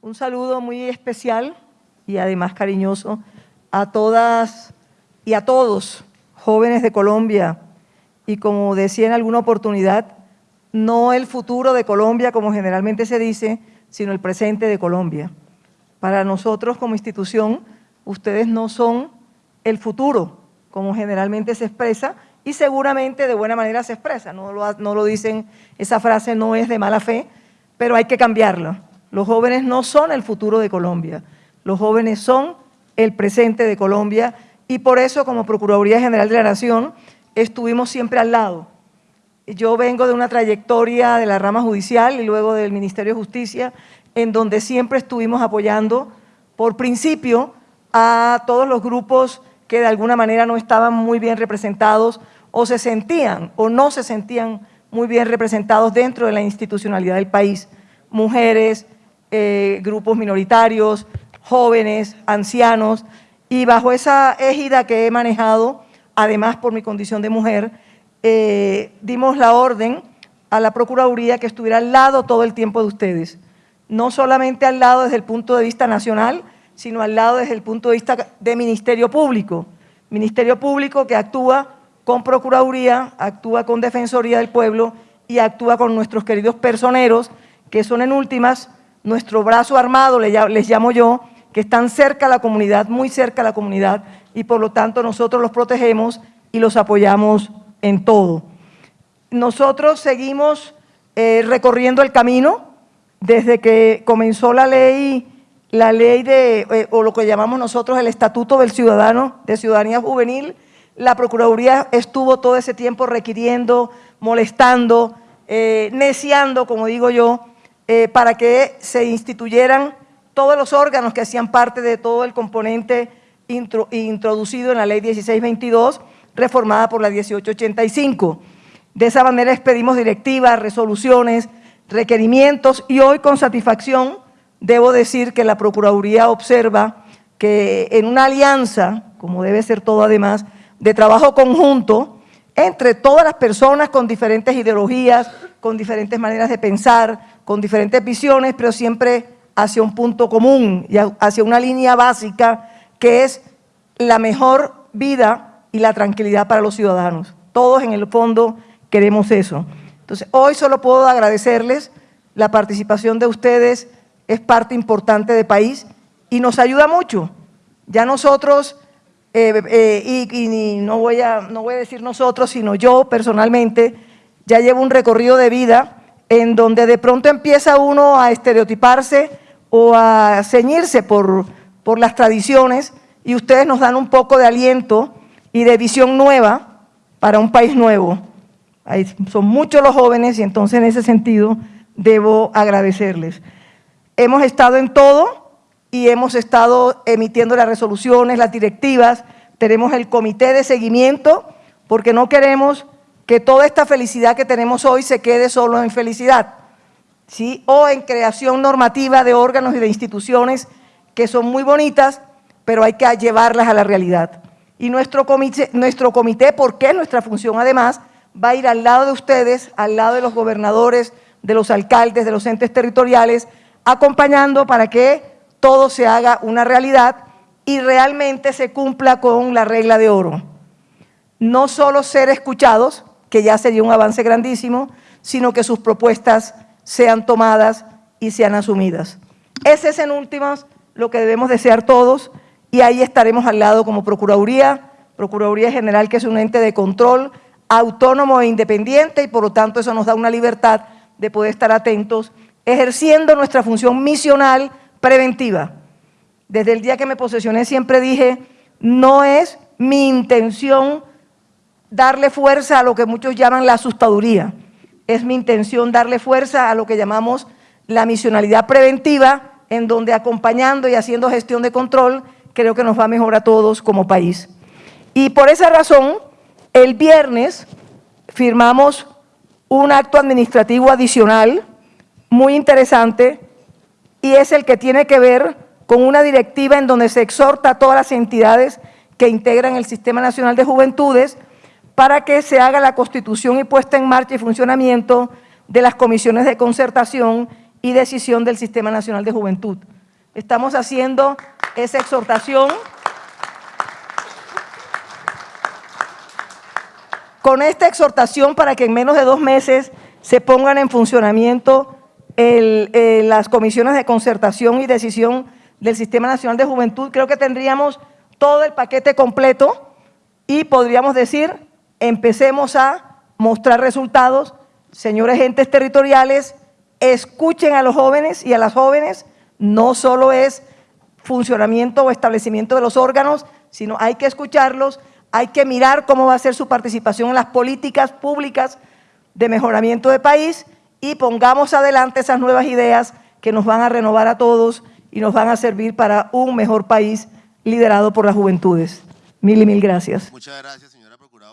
Un saludo muy especial y además cariñoso a todas y a todos jóvenes de Colombia y como decía en alguna oportunidad, no el futuro de Colombia como generalmente se dice, sino el presente de Colombia. Para nosotros como institución, ustedes no son el futuro, como generalmente se expresa, y seguramente de buena manera se expresa, no lo, no lo dicen, esa frase no es de mala fe, pero hay que cambiarla. Los jóvenes no son el futuro de Colombia, los jóvenes son el presente de Colombia y por eso como Procuraduría General de la Nación estuvimos siempre al lado. Yo vengo de una trayectoria de la rama judicial y luego del Ministerio de Justicia, en donde siempre estuvimos apoyando por principio a todos los grupos que de alguna manera no estaban muy bien representados o se sentían o no se sentían muy bien representados dentro de la institucionalidad del país. Mujeres, eh, grupos minoritarios, jóvenes, ancianos, y bajo esa égida que he manejado, además por mi condición de mujer, eh, dimos la orden a la Procuraduría que estuviera al lado todo el tiempo de ustedes. No solamente al lado desde el punto de vista nacional, sino al lado desde el punto de vista de Ministerio Público. Ministerio Público que actúa con Procuraduría, actúa con Defensoría del Pueblo y actúa con nuestros queridos personeros, que son en últimas nuestro brazo armado, les llamo yo, que están cerca a la comunidad, muy cerca a la comunidad, y por lo tanto nosotros los protegemos y los apoyamos en todo. Nosotros seguimos eh, recorriendo el camino desde que comenzó la ley, la ley de, eh, o lo que llamamos nosotros el Estatuto del Ciudadano, de Ciudadanía Juvenil, la Procuraduría estuvo todo ese tiempo requiriendo, molestando, eh, neciando, como digo yo, para que se instituyeran todos los órganos que hacían parte de todo el componente introducido en la ley 1622, reformada por la 1885. De esa manera expedimos directivas, resoluciones, requerimientos y hoy con satisfacción debo decir que la Procuraduría observa que en una alianza, como debe ser todo además, de trabajo conjunto entre todas las personas con diferentes ideologías, con diferentes maneras de pensar, con diferentes visiones, pero siempre hacia un punto común y hacia una línea básica que es la mejor vida y la tranquilidad para los ciudadanos. Todos en el fondo queremos eso. Entonces, hoy solo puedo agradecerles la participación de ustedes, es parte importante del país y nos ayuda mucho. Ya nosotros, eh, eh, y, no, voy a, no voy a decir nosotros, sino yo personalmente, ya llevo un recorrido de vida en donde de pronto empieza uno a estereotiparse o a ceñirse por, por las tradiciones y ustedes nos dan un poco de aliento y de visión nueva para un país nuevo. son muchos los jóvenes y entonces en ese sentido debo agradecerles. Hemos estado en todo y hemos estado emitiendo las resoluciones, las directivas, tenemos el comité de seguimiento porque no queremos que toda esta felicidad que tenemos hoy se quede solo en felicidad, ¿sí? o en creación normativa de órganos y de instituciones que son muy bonitas, pero hay que llevarlas a la realidad. Y nuestro comité, nuestro comité, porque es nuestra función además, va a ir al lado de ustedes, al lado de los gobernadores, de los alcaldes, de los entes territoriales, acompañando para que todo se haga una realidad y realmente se cumpla con la regla de oro. No solo ser escuchados, que ya sería un avance grandísimo, sino que sus propuestas sean tomadas y sean asumidas. Ese es en últimas lo que debemos desear todos, y ahí estaremos al lado como Procuraduría, Procuraduría General que es un ente de control autónomo e independiente y por lo tanto eso nos da una libertad de poder estar atentos ejerciendo nuestra función misional preventiva. Desde el día que me posesioné siempre dije, no es mi intención darle fuerza a lo que muchos llaman la asustaduría, es mi intención darle fuerza a lo que llamamos la misionalidad preventiva, en donde acompañando y haciendo gestión de control creo que nos va mejor a todos como país. Y por esa razón, el viernes firmamos un acto administrativo adicional muy interesante y es el que tiene que ver con una directiva en donde se exhorta a todas las entidades que integran el Sistema Nacional de Juventudes para que se haga la constitución y puesta en marcha y funcionamiento de las comisiones de concertación y decisión del Sistema Nacional de Juventud. Estamos haciendo esa exhortación con esta exhortación para que en menos de dos meses se pongan en funcionamiento el, eh, las comisiones de concertación y decisión del Sistema Nacional de Juventud, creo que tendríamos todo el paquete completo y podríamos decir, empecemos a mostrar resultados. Señores entes territoriales, escuchen a los jóvenes y a las jóvenes, no solo es funcionamiento o establecimiento de los órganos, sino hay que escucharlos, hay que mirar cómo va a ser su participación en las políticas públicas de mejoramiento de país y pongamos adelante esas nuevas ideas que nos van a renovar a todos y nos van a servir para un mejor país liderado por las juventudes. Mil y mil gracias. Muchas gracias.